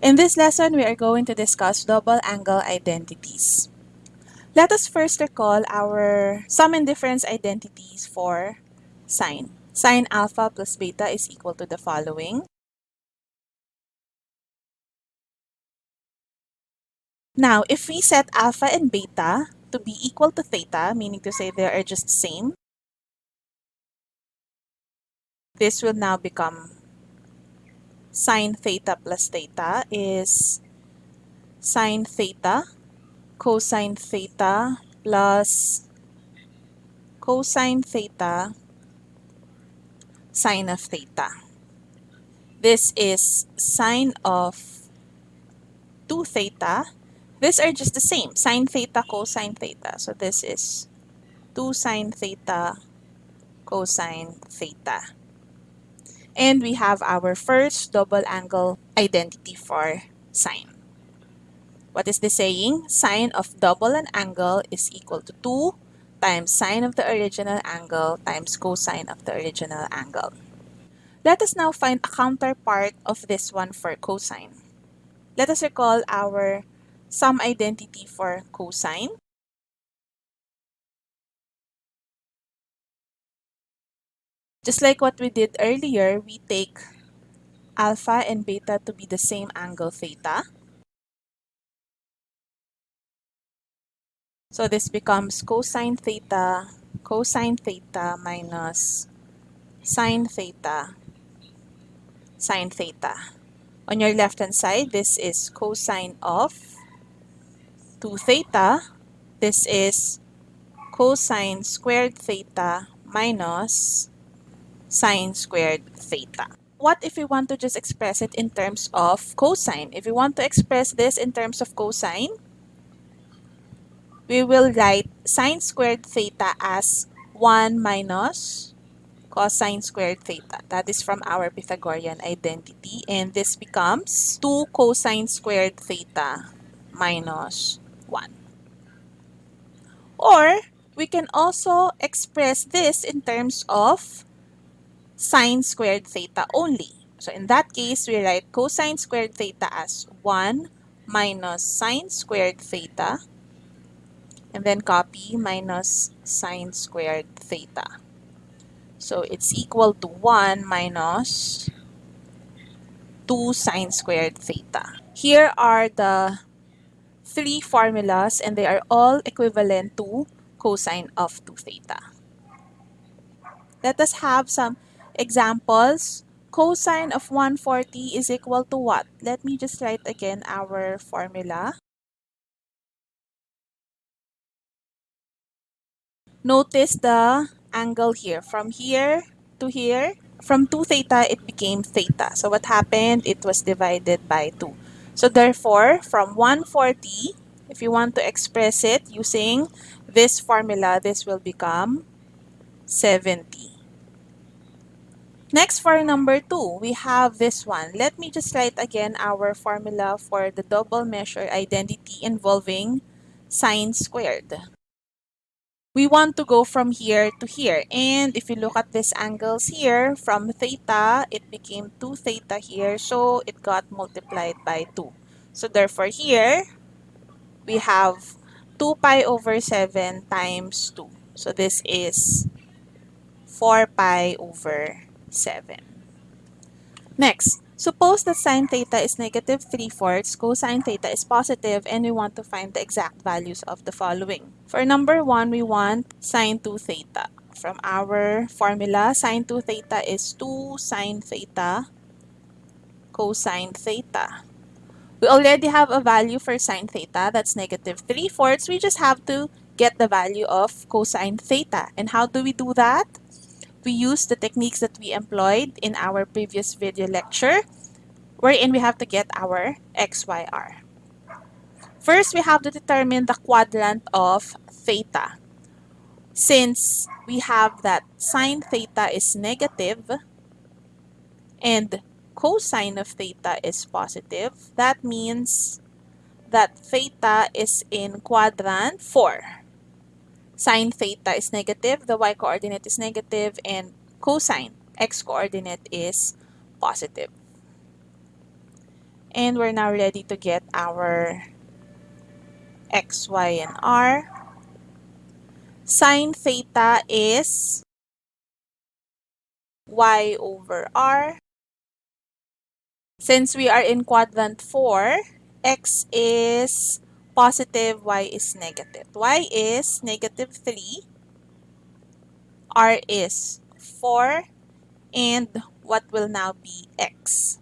In this lesson, we are going to discuss double angle identities. Let us first recall our sum and difference identities for sine. Sine alpha plus beta is equal to the following. Now, if we set alpha and beta to be equal to theta, meaning to say they are just the same, this will now become sine theta plus theta is sine theta cosine theta plus cosine theta sine of theta. This is sine of 2 theta. These are just the same, sine theta, cosine theta. So this is 2 sine theta, cosine theta. And we have our first double angle identity for sine. What is the saying? Sine of double an angle is equal to 2 times sine of the original angle times cosine of the original angle. Let us now find a counterpart of this one for cosine. Let us recall our sum identity for cosine. Just like what we did earlier, we take alpha and beta to be the same angle theta. So this becomes cosine theta, cosine theta minus sine theta, sine theta. On your left-hand side, this is cosine of 2 theta. This is cosine squared theta minus sine squared theta. What if we want to just express it in terms of cosine? If we want to express this in terms of cosine, we will write sine squared theta as 1 minus cosine squared theta. That is from our Pythagorean identity. And this becomes 2 cosine squared theta minus 1. Or, we can also express this in terms of sine squared theta only. So in that case, we write cosine squared theta as 1 minus sine squared theta and then copy minus sine squared theta. So it's equal to 1 minus 2 sine squared theta. Here are the three formulas and they are all equivalent to cosine of 2 theta. Let us have some Examples, cosine of 140 is equal to what? Let me just write again our formula. Notice the angle here. From here to here, from 2 theta, it became theta. So what happened? It was divided by 2. So therefore, from 140, if you want to express it using this formula, this will become 70. Next, for number 2, we have this one. Let me just write again our formula for the double measure identity involving sine squared. We want to go from here to here. And if you look at these angles here, from theta, it became 2 theta here. So it got multiplied by 2. So therefore here, we have 2 pi over 7 times 2. So this is 4 pi over 7. Next, suppose that sine theta is negative 3 fourths, cosine theta is positive, and we want to find the exact values of the following. For number 1, we want sine 2 theta. From our formula, sine 2 theta is 2 sine theta cosine theta. We already have a value for sine theta, that's negative 3 fourths. We just have to get the value of cosine theta. And how do we do that? We use the techniques that we employed in our previous video lecture, wherein we have to get our XYR. First, we have to determine the quadrant of theta. Since we have that sine theta is negative and cosine of theta is positive, that means that theta is in quadrant 4 sine theta is negative, the y-coordinate is negative, and cosine x-coordinate is positive. And we're now ready to get our x, y, and r. Sine theta is y over r. Since we are in quadrant 4, x is positive, y is negative. y is negative 3, r is 4, and what will now be x?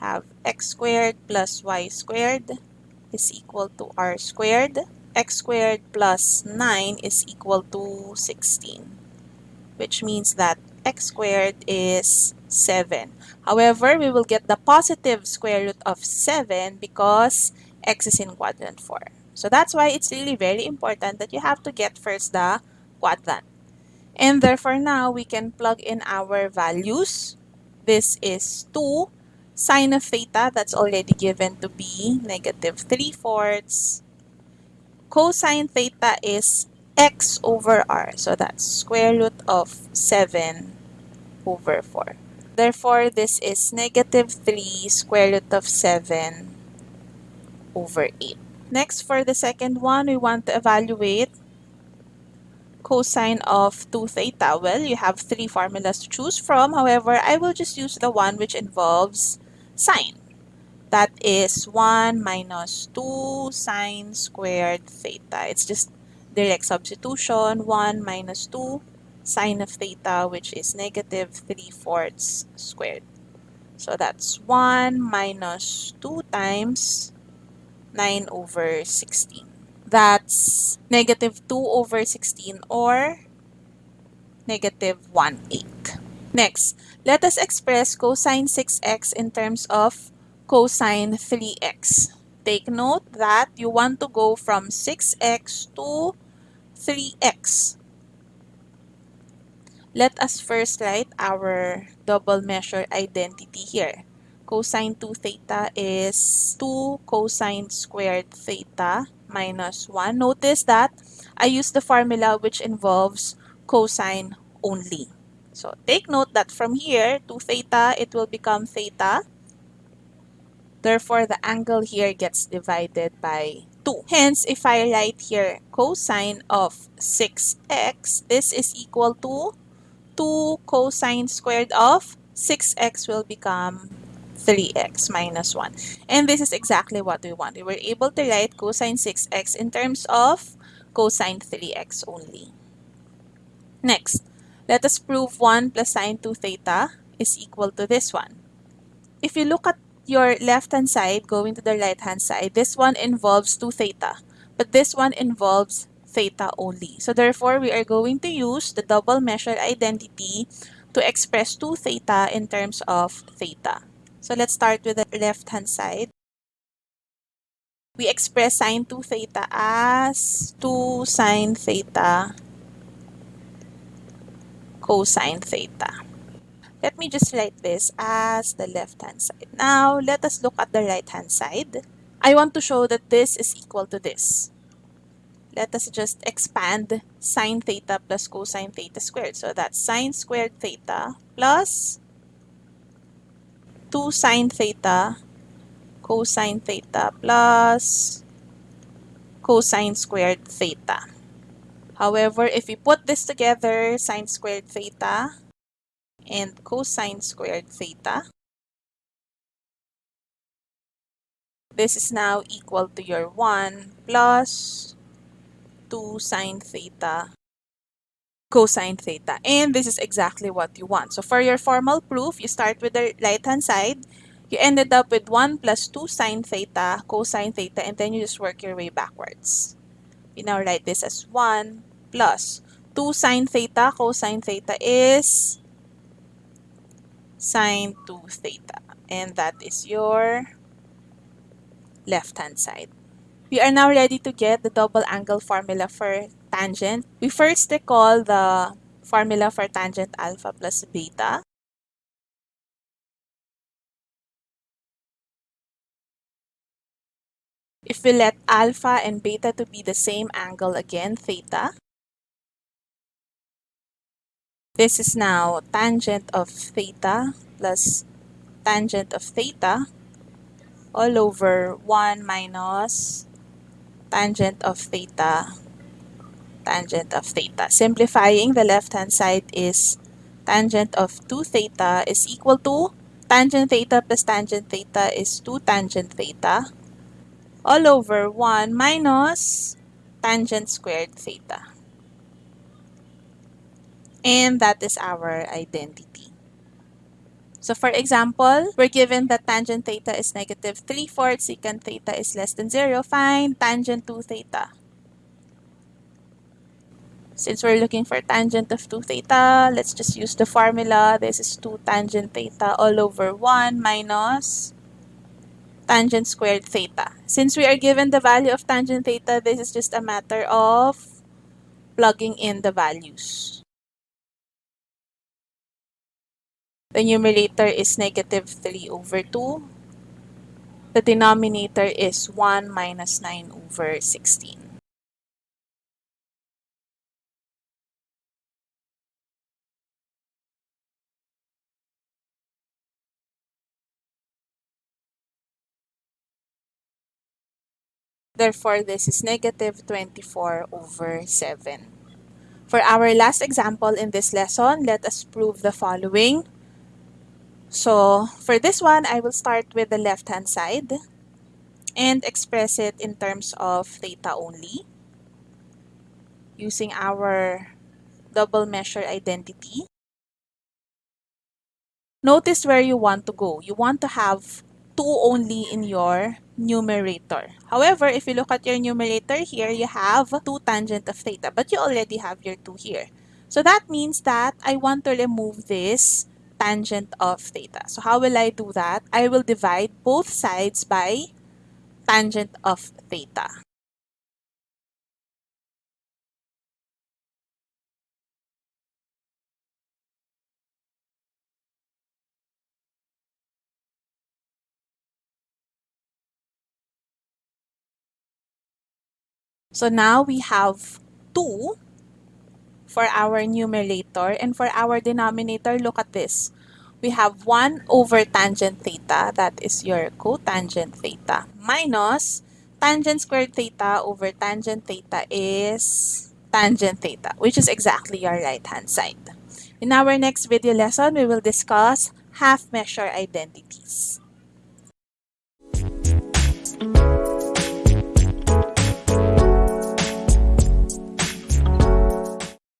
Have x squared plus y squared is equal to r squared. x squared plus 9 is equal to 16, which means that x squared is 7. However, we will get the positive square root of 7 because x is in quadrant 4. So that's why it's really very important that you have to get first the quadrant. And therefore now we can plug in our values. This is 2 sine of theta, that's already given to be negative 3 fourths. Cosine theta is x over r. So that's square root of 7 over 4. Therefore, this is negative 3 square root of 7 over 8. Next, for the second one, we want to evaluate cosine of 2 theta. Well, you have three formulas to choose from. However, I will just use the one which involves sine. That is 1 minus 2 sine squared theta. It's just direct substitution. 1 minus 2 sine of theta, which is negative 3 fourths squared. So that's 1 minus 2 times 9 over 16. That's negative 2 over 16 or negative 1 8. Next, let us express cosine 6x in terms of cosine 3x. Take note that you want to go from 6x to 3x. Let us first write our double measure identity here. Cosine 2 theta is 2 cosine squared theta minus 1. Notice that I use the formula which involves cosine only. So take note that from here, 2 theta, it will become theta. Therefore, the angle here gets divided by 2. Hence, if I write here cosine of 6x, this is equal to 2 cosine squared of 6x will become 3x minus 1. And this is exactly what we want. We were able to write cosine 6x in terms of cosine 3x only. Next, let us prove 1 plus sine 2 theta is equal to this one. If you look at your left-hand side going to the right-hand side, this one involves 2 theta. But this one involves theta only. So therefore, we are going to use the double measure identity to express 2 theta in terms of theta. So let's start with the left-hand side. We express sine 2 theta as 2 sine theta cosine theta. Let me just write this as the left-hand side. Now, let us look at the right-hand side. I want to show that this is equal to this let us just expand sine theta plus cosine theta squared. So that's sine squared theta plus 2 sine theta cosine theta plus cosine squared theta. However, if we put this together, sine squared theta and cosine squared theta, this is now equal to your 1 plus 2 sine theta cosine theta. And this is exactly what you want. So for your formal proof, you start with the right-hand side. You ended up with 1 plus 2 sine theta cosine theta, and then you just work your way backwards. You now write this as 1 plus 2 sine theta cosine theta is sine 2 theta. And that is your left-hand side. We are now ready to get the double angle formula for tangent. We first recall the formula for tangent alpha plus beta. If we let alpha and beta to be the same angle again, theta, this is now tangent of theta plus tangent of theta all over 1 minus tangent of theta tangent of theta. Simplifying, the left-hand side is tangent of 2 theta is equal to tangent theta plus tangent theta is 2 tangent theta all over 1 minus tangent squared theta. And that is our identity. So for example, we're given that tangent theta is negative 3 fourths, secant theta is less than 0. Find tangent 2 theta. Since we're looking for tangent of 2 theta, let's just use the formula. This is 2 tangent theta all over 1 minus tangent squared theta. Since we are given the value of tangent theta, this is just a matter of plugging in the values. The numerator is negative 3 over 2. The denominator is 1 minus 9 over 16. Therefore, this is negative 24 over 7. For our last example in this lesson, let us prove the following. So, for this one, I will start with the left-hand side and express it in terms of theta only using our double measure identity. Notice where you want to go. You want to have 2 only in your numerator. However, if you look at your numerator here, you have 2 tangent of theta, but you already have your 2 here. So that means that I want to remove this tangent of theta. So how will I do that? I will divide both sides by tangent of theta. So now we have 2 for our numerator and for our denominator, look at this. We have 1 over tangent theta, that is your cotangent theta, minus tangent squared theta over tangent theta is tangent theta, which is exactly your right-hand side. In our next video lesson, we will discuss half-measure identities.